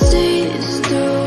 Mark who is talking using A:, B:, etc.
A: seas through